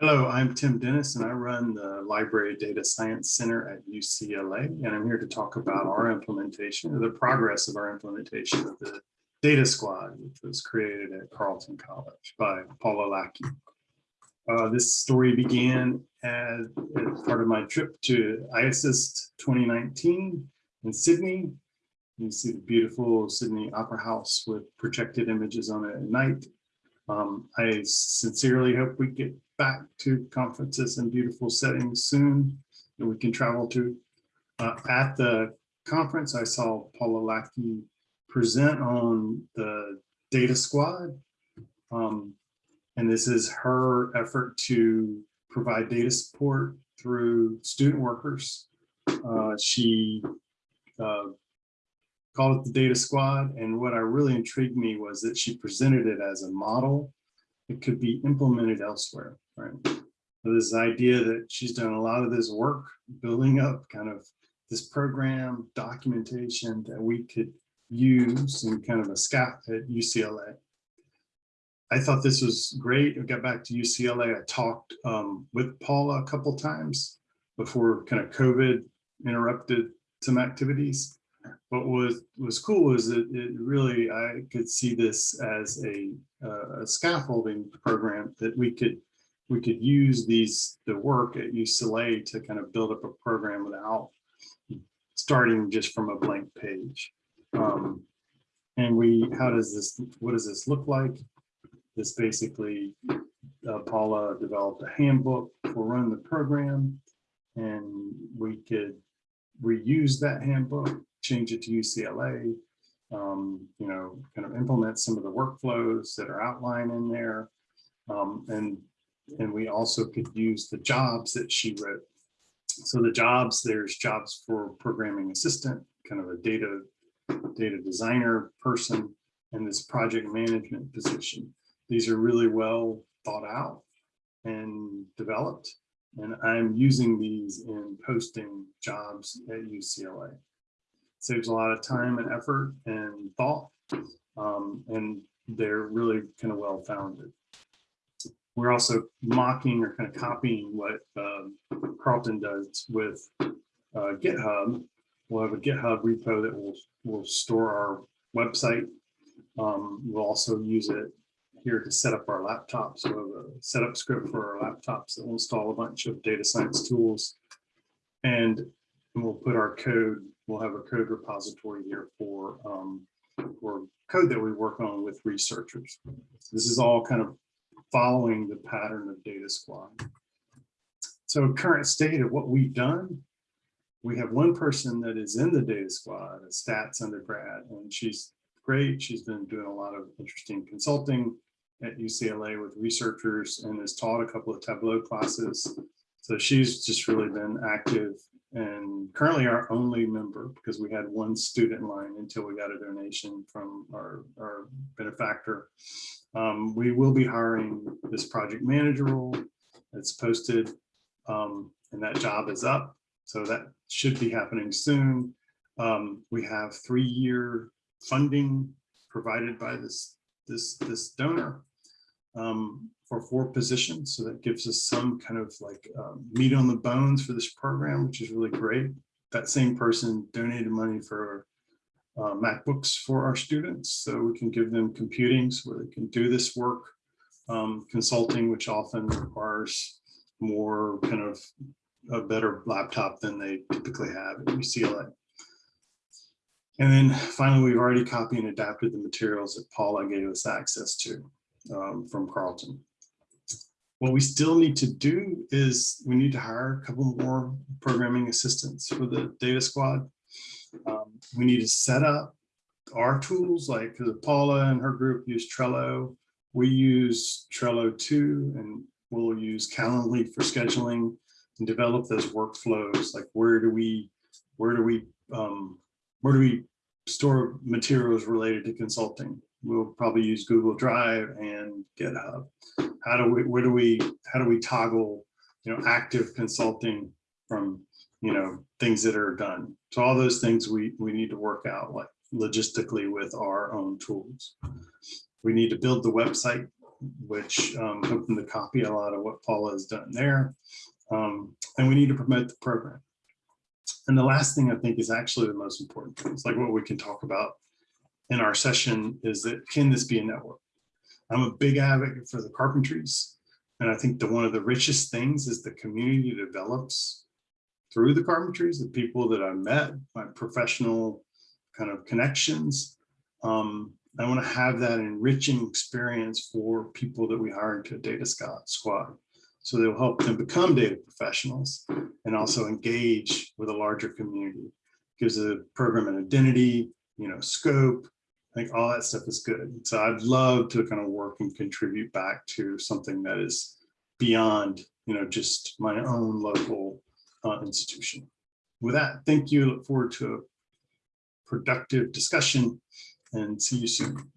Hello, I'm Tim Dennis and I run the Library Data Science Center at UCLA. And I'm here to talk about our implementation the progress of our implementation of the Data Squad, which was created at Carleton College by Paula Lackey. Uh, this story began as, as, part of my trip to IASSIST 2019 in Sydney. You see the beautiful Sydney Opera House with projected images on it at night. Um, I sincerely hope we get back to conferences in beautiful settings soon that we can travel to. Uh, at the conference, I saw Paula Lackey present on the data squad. Um, and this is her effort to provide data support through student workers. Uh, she uh, called it the data squad. And what I really intrigued me was that she presented it as a model that could be implemented elsewhere, right? So this idea that she's done a lot of this work building up kind of this program documentation that we could use in kind of a SCAP at UCLA. I thought this was great. I got back to UCLA. I talked um, with Paula a couple times before kind of COVID interrupted some activities But what was was cool was that it really I could see this as a, uh, a scaffolding program that we could we could use these the work at UCLA to kind of build up a program without starting just from a blank page. Um, and we, how does this, what does this look like? This basically, uh, Paula developed a handbook for running the program and we could reuse that handbook change it to UCLA, um, you know, kind of implement some of the workflows that are outlined in there. Um, and, and we also could use the jobs that she wrote. So the jobs, there's jobs for programming assistant, kind of a data, data designer person, and this project management position. These are really well thought out and developed. And I'm using these in posting jobs at UCLA saves a lot of time and effort and thought, um, and they're really kind of well founded. We're also mocking or kind of copying what uh, Carleton does with uh, GitHub. We'll have a GitHub repo that will will store our website. Um, we'll also use it here to set up our laptops. So we have a setup script for our laptops that will install a bunch of data science tools. And we'll put our code we'll have a code repository here for, um, for code that we work on with researchers. This is all kind of following the pattern of Data Squad. So current state of what we've done, we have one person that is in the Data Squad, a stats undergrad, and she's great. She's been doing a lot of interesting consulting at UCLA with researchers and has taught a couple of Tableau classes. So she's just really been active and currently our only member because we had one student line until we got a donation from our, our benefactor. Um, we will be hiring this project manager role. It's posted um, and that job is up. So that should be happening soon. Um, we have three-year funding provided by this, this, this donor. Um, for four positions. So that gives us some kind of like um, meat on the bones for this program, which is really great. That same person donated money for uh, MacBooks for our students. So we can give them computing so they can do this work. Um, consulting, which often requires more kind of a better laptop than they typically have at UCLA. And then finally, we've already copied and adapted the materials that Paula gave us access to um, from Carleton. What we still need to do is we need to hire a couple more programming assistants for the data squad. Um, we need to set up our tools like Paula and her group use Trello. We use Trello too, and we'll use Calendly for scheduling and develop those workflows. Like where do we, where do we, um, where do we store materials related to consulting? We'll probably use Google Drive and GitHub how do we where do we how do we toggle you know active consulting from you know things that are done so all those things we we need to work out like logistically with our own tools we need to build the website which um, hoping to copy a lot of what Paula has done there. Um, and we need to promote the program. And the last thing I think is actually the most important. It's like what we can talk about in our session is that can this be a network? I'm a big advocate for the carpentries. And I think that one of the richest things is the community develops through the carpentries, the people that I met, my professional kind of connections. Um, I want to have that enriching experience for people that we hire into a data squad. So they'll help them become data professionals and also engage with a larger community. Gives the program an identity, you know, scope. I think all that stuff is good. So I'd love to kind of work and contribute back to something that is beyond, you know, just my own local uh, institution. With that, thank you. Look forward to a productive discussion and see you soon.